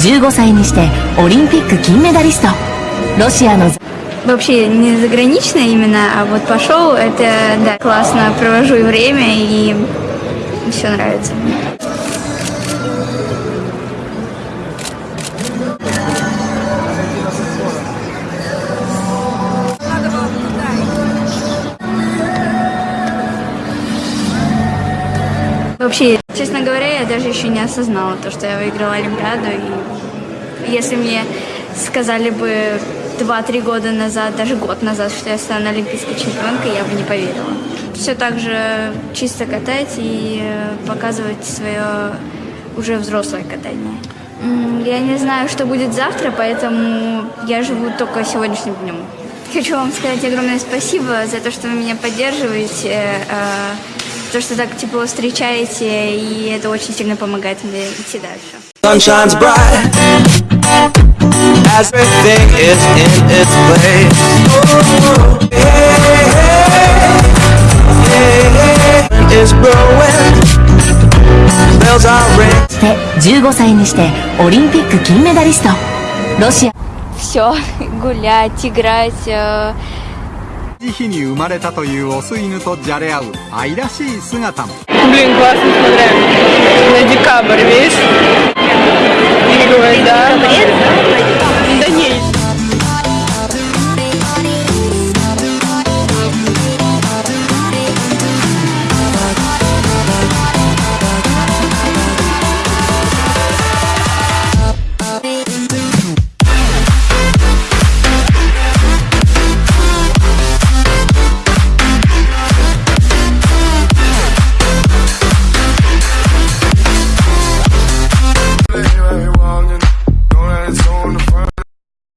15歳にしてオリンピック金メダリストロシアの Вообще не загранично именно, а вот пошел, это да, классно провожу и время и все нравится. Вообще, честно говоря, я даже еще не осознала то, что я выиграла Олимпиаду. И если мне сказали бы 2-3 года назад, даже год назад, что я стану олимпийской чемпионкой, я бы не поверила. Все так же чисто катать и показывать свое уже взрослое катание. Я не знаю, что будет завтра, поэтому я живу только сегодняшним днем. Хочу вам сказать огромное спасибо за то, что вы меня поддерживаете, э, то, что так тепло встречаете, и это очень сильно помогает мне идти дальше. Sun shines bright as everything is in its place. Oh, hey, hey, hey, hey, is growing. Bells are ringing. で15歳にしてオリンピック金メダリストロシア Все, гулять, играть, じ日に生まれたというオス犬とじゃれ合う愛らしい姿も。